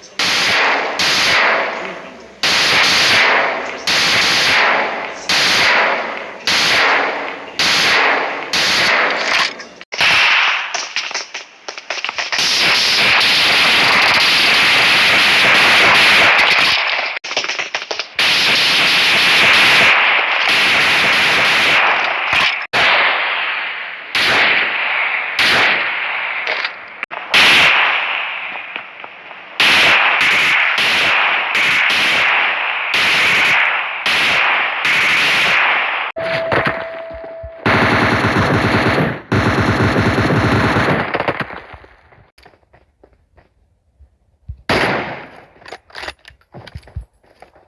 estamos hablando.